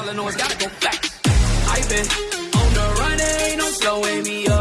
All I know is gotta go fast. I've been on the run, ain't no slowing me up.